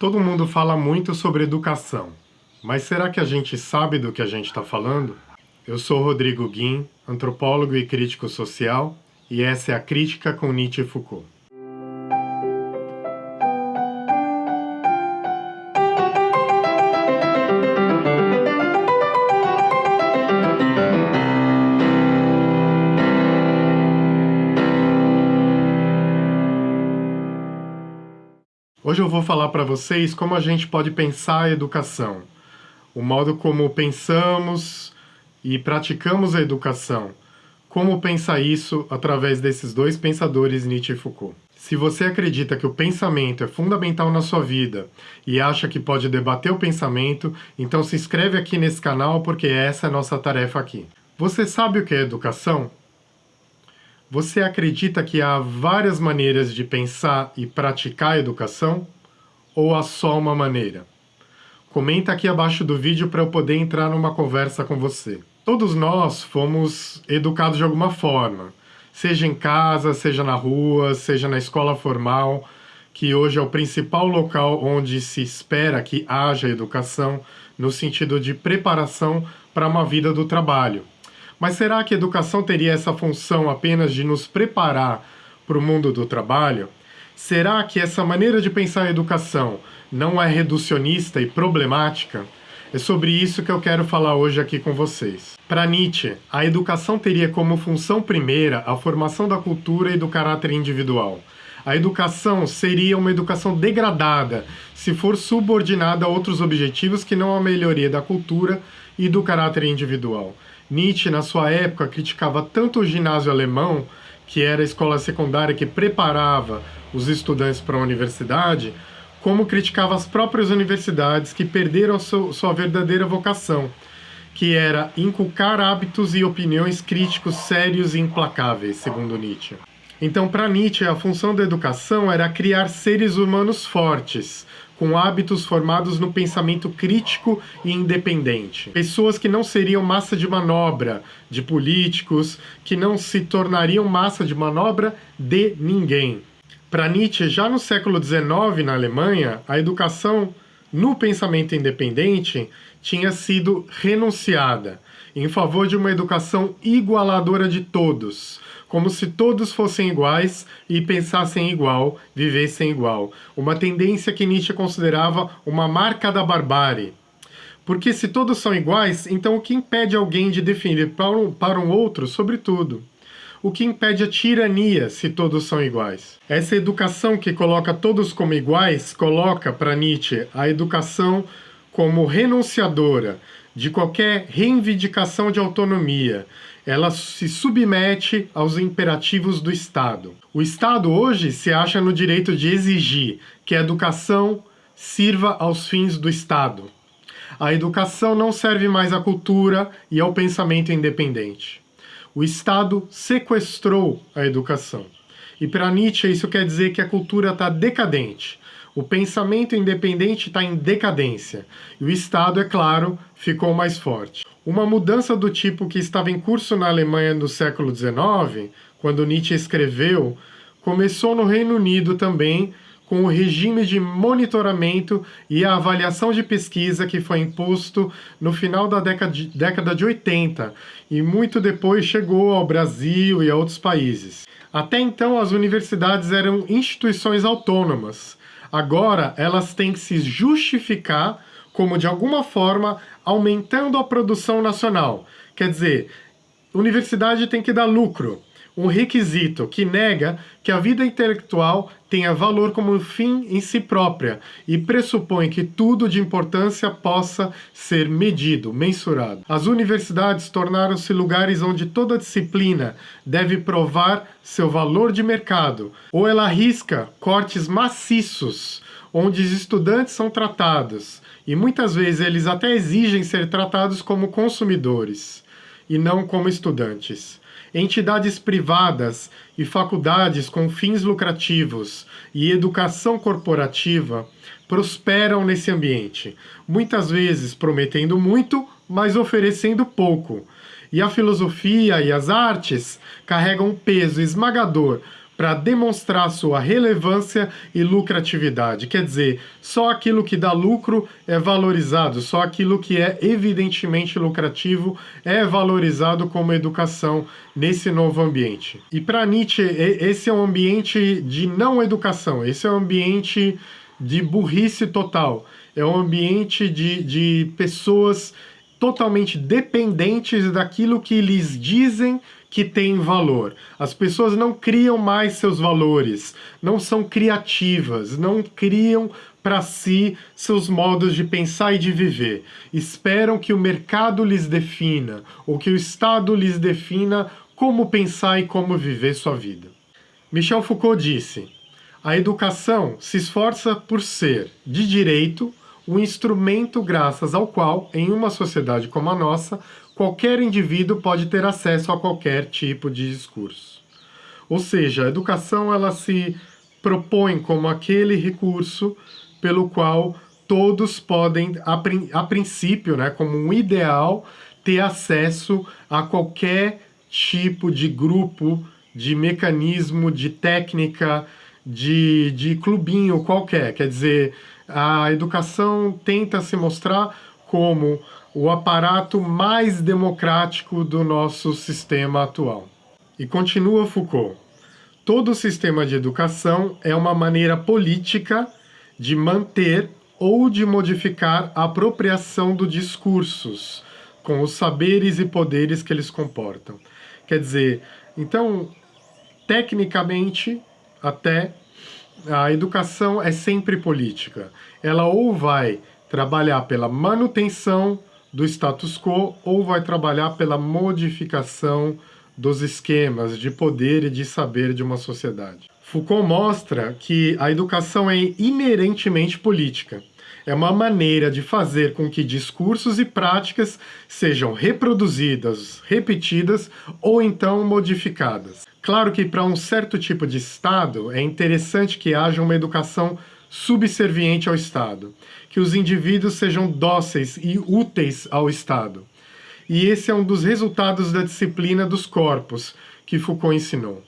Todo mundo fala muito sobre educação, mas será que a gente sabe do que a gente está falando? Eu sou Rodrigo Guim, antropólogo e crítico social, e essa é a Crítica com Nietzsche e Foucault. Hoje eu vou falar para vocês como a gente pode pensar a educação, o modo como pensamos e praticamos a educação, como pensar isso através desses dois pensadores, Nietzsche e Foucault. Se você acredita que o pensamento é fundamental na sua vida e acha que pode debater o pensamento, então se inscreve aqui nesse canal porque essa é a nossa tarefa aqui. Você sabe o que é educação? Você acredita que há várias maneiras de pensar e praticar a educação? Ou há só uma maneira? Comenta aqui abaixo do vídeo para eu poder entrar numa conversa com você. Todos nós fomos educados de alguma forma, seja em casa, seja na rua, seja na escola formal, que hoje é o principal local onde se espera que haja educação, no sentido de preparação para uma vida do trabalho. Mas será que a educação teria essa função apenas de nos preparar para o mundo do trabalho? Será que essa maneira de pensar a educação não é reducionista e problemática? É sobre isso que eu quero falar hoje aqui com vocês. Para Nietzsche, a educação teria como função primeira a formação da cultura e do caráter individual. A educação seria uma educação degradada se for subordinada a outros objetivos que não a melhoria da cultura e do caráter individual. Nietzsche, na sua época, criticava tanto o ginásio alemão, que era a escola secundária que preparava os estudantes para a universidade, como criticava as próprias universidades que perderam sua verdadeira vocação, que era inculcar hábitos e opiniões críticos sérios e implacáveis, segundo Nietzsche. Então, para Nietzsche, a função da educação era criar seres humanos fortes, com hábitos formados no pensamento crítico e independente. Pessoas que não seriam massa de manobra de políticos, que não se tornariam massa de manobra de ninguém. Para Nietzsche, já no século XIX, na Alemanha, a educação no pensamento independente tinha sido renunciada em favor de uma educação igualadora de todos, como se todos fossem iguais e pensassem igual, vivessem igual. Uma tendência que Nietzsche considerava uma marca da barbárie. Porque se todos são iguais, então o que impede alguém de definir para um, para um outro sobre tudo? O que impede a tirania se todos são iguais? Essa educação que coloca todos como iguais, coloca para Nietzsche a educação como renunciadora de qualquer reivindicação de autonomia, ela se submete aos imperativos do Estado. O Estado hoje se acha no direito de exigir que a educação sirva aos fins do Estado. A educação não serve mais à cultura e ao pensamento independente. O Estado sequestrou a educação. E para Nietzsche isso quer dizer que a cultura está decadente. O pensamento independente está em decadência. E o Estado, é claro, ficou mais forte. Uma mudança do tipo que estava em curso na Alemanha no século XIX, quando Nietzsche escreveu, começou no Reino Unido também, com o regime de monitoramento e a avaliação de pesquisa que foi imposto no final da década de, década de 80 e muito depois chegou ao Brasil e a outros países. Até então, as universidades eram instituições autônomas. Agora, elas têm que se justificar como, de alguma forma, aumentando a produção nacional. Quer dizer, universidade tem que dar lucro, um requisito que nega que a vida intelectual tenha valor como fim em si própria e pressupõe que tudo de importância possa ser medido, mensurado. As universidades tornaram-se lugares onde toda disciplina deve provar seu valor de mercado, ou ela arrisca cortes maciços onde os estudantes são tratados, e muitas vezes eles até exigem ser tratados como consumidores e não como estudantes. Entidades privadas e faculdades com fins lucrativos e educação corporativa prosperam nesse ambiente, muitas vezes prometendo muito, mas oferecendo pouco. E a filosofia e as artes carregam um peso esmagador para demonstrar sua relevância e lucratividade. Quer dizer, só aquilo que dá lucro é valorizado, só aquilo que é evidentemente lucrativo é valorizado como educação nesse novo ambiente. E para Nietzsche, esse é um ambiente de não educação, esse é um ambiente de burrice total, é um ambiente de, de pessoas totalmente dependentes daquilo que lhes dizem que tem valor. As pessoas não criam mais seus valores, não são criativas, não criam para si seus modos de pensar e de viver. Esperam que o mercado lhes defina, ou que o Estado lhes defina como pensar e como viver sua vida. Michel Foucault disse, a educação se esforça por ser, de direito, o instrumento graças ao qual, em uma sociedade como a nossa, qualquer indivíduo pode ter acesso a qualquer tipo de discurso. Ou seja, a educação ela se propõe como aquele recurso pelo qual todos podem, a, a princípio, né, como um ideal, ter acesso a qualquer tipo de grupo, de mecanismo, de técnica, de, de clubinho qualquer. Quer dizer, a educação tenta se mostrar como o aparato mais democrático do nosso sistema atual. E continua Foucault, todo sistema de educação é uma maneira política de manter ou de modificar a apropriação dos discursos, com os saberes e poderes que eles comportam. Quer dizer, então, tecnicamente, até a educação é sempre política. Ela ou vai trabalhar pela manutenção do status quo ou vai trabalhar pela modificação dos esquemas de poder e de saber de uma sociedade. Foucault mostra que a educação é inerentemente política. É uma maneira de fazer com que discursos e práticas sejam reproduzidas, repetidas ou então modificadas. Claro que para um certo tipo de Estado é interessante que haja uma educação subserviente ao Estado, que os indivíduos sejam dóceis e úteis ao Estado. E esse é um dos resultados da disciplina dos corpos que Foucault ensinou,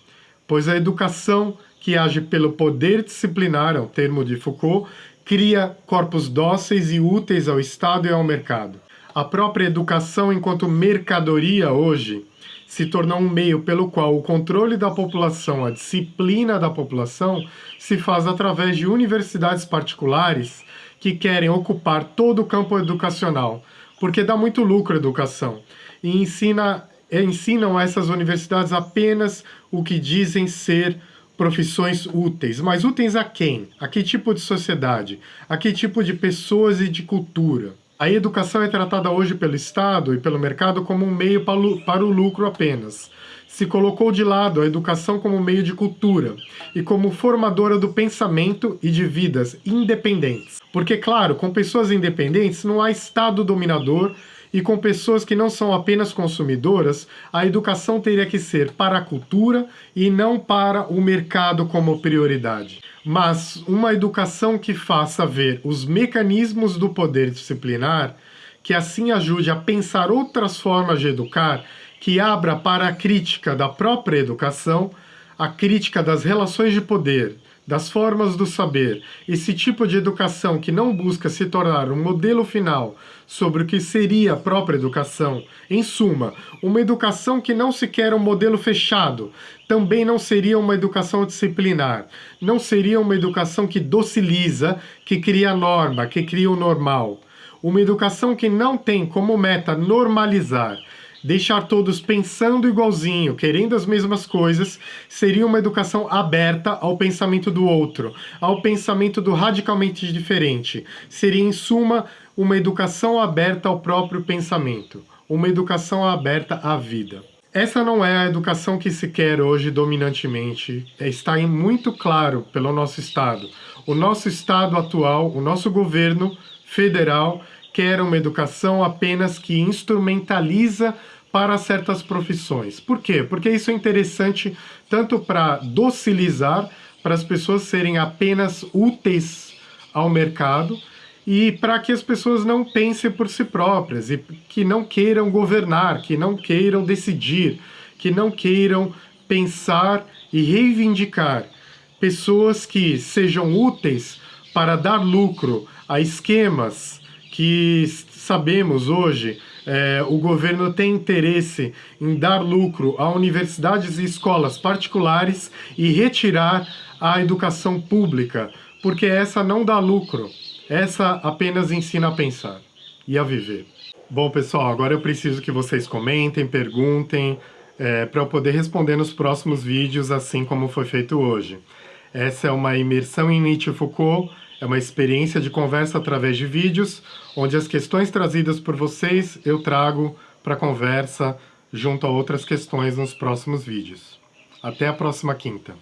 pois a educação que age pelo poder disciplinar, é o termo de Foucault, cria corpos dóceis e úteis ao Estado e ao mercado. A própria educação enquanto mercadoria hoje se tornou um meio pelo qual o controle da população, a disciplina da população, se faz através de universidades particulares que querem ocupar todo o campo educacional, porque dá muito lucro a educação, e ensina, ensinam a essas universidades apenas o que dizem ser profissões úteis. Mas úteis a quem? A que tipo de sociedade? A que tipo de pessoas e de cultura? A educação é tratada hoje pelo Estado e pelo mercado como um meio para o lucro apenas. Se colocou de lado a educação como meio de cultura e como formadora do pensamento e de vidas independentes. Porque, claro, com pessoas independentes não há Estado dominador e com pessoas que não são apenas consumidoras, a educação teria que ser para a cultura e não para o mercado como prioridade. Mas uma educação que faça ver os mecanismos do poder disciplinar, que assim ajude a pensar outras formas de educar, que abra para a crítica da própria educação, a crítica das relações de poder, das formas do saber, esse tipo de educação que não busca se tornar um modelo final sobre o que seria a própria educação, em suma, uma educação que não se quer um modelo fechado, também não seria uma educação disciplinar, não seria uma educação que dociliza, que cria norma, que cria o normal. Uma educação que não tem como meta normalizar, deixar todos pensando igualzinho, querendo as mesmas coisas, seria uma educação aberta ao pensamento do outro, ao pensamento do radicalmente diferente. Seria, em suma, uma educação aberta ao próprio pensamento, uma educação aberta à vida. Essa não é a educação que se quer hoje dominantemente, é, está muito claro pelo nosso Estado. O nosso Estado atual, o nosso governo federal, quer uma educação apenas que instrumentaliza para certas profissões. Por quê? Porque isso é interessante tanto para docilizar, para as pessoas serem apenas úteis ao mercado, e para que as pessoas não pensem por si próprias e que não queiram governar, que não queiram decidir, que não queiram pensar e reivindicar pessoas que sejam úteis para dar lucro a esquemas que sabemos hoje é, o governo tem interesse em dar lucro a universidades e escolas particulares e retirar a educação pública, porque essa não dá lucro, essa apenas ensina a pensar e a viver. Bom, pessoal, agora eu preciso que vocês comentem, perguntem, é, para eu poder responder nos próximos vídeos, assim como foi feito hoje. Essa é uma imersão em Nietzsche Foucault, é uma experiência de conversa através de vídeos, onde as questões trazidas por vocês eu trago para conversa junto a outras questões nos próximos vídeos. Até a próxima quinta.